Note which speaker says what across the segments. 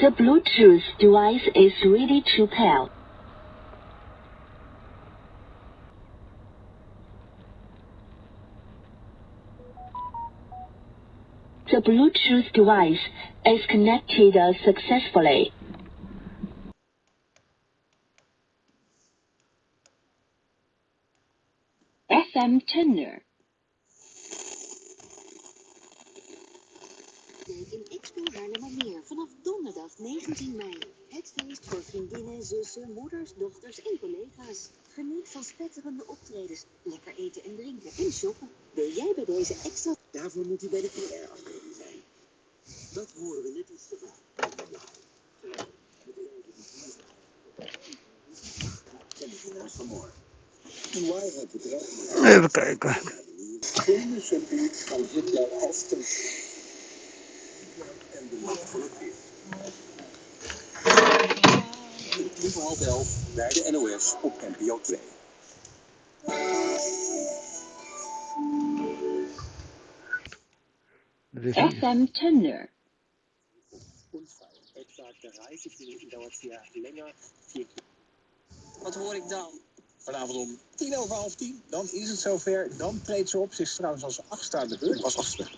Speaker 1: The Bluetooth device is ready to pair. The Bluetooth device is connected successfully. FM
Speaker 2: In Expo Haarlemmermeer vanaf donderdag 19 mei. Het feest voor vriendinnen, zussen, moeders, dochters en collega's. Geniet van spetterende optredens, lekker eten en drinken en shoppen. Ben jij bij deze extra... Daarvoor moet u bij de PR-afdeling zijn. Dat horen we net iets te vaak.
Speaker 3: Even kijken.
Speaker 2: Van ten en de macht van het weer. Tien voor half elf bij de NOS op NPO 2.
Speaker 3: Dat is
Speaker 1: FM Tender.
Speaker 2: Unfall. Etwa dauert länger.
Speaker 4: Wat hoor ik dan?
Speaker 2: Vanavond om tien over half tien, dan is het zover. Dan treedt ze op. Ze is trouwens als achtste aan de beurt. Als achtste.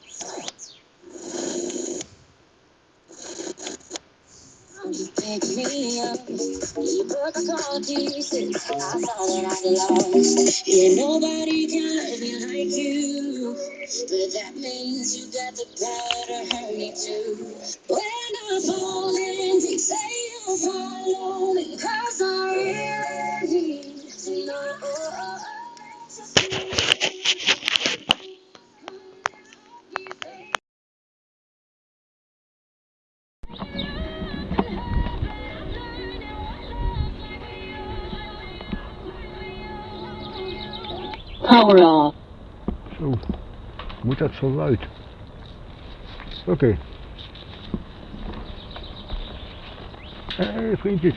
Speaker 5: Pick me up, you broke all pieces. I thought that I lost. Yeah, nobody can love me like you. But that means you got the power to hurt me too. When I fall in, they say you'll follow me. Cause I really need to know.
Speaker 1: power off.
Speaker 3: Zo, moet dat zo luid? Oké. Okay. Hé, hey, vriendjes.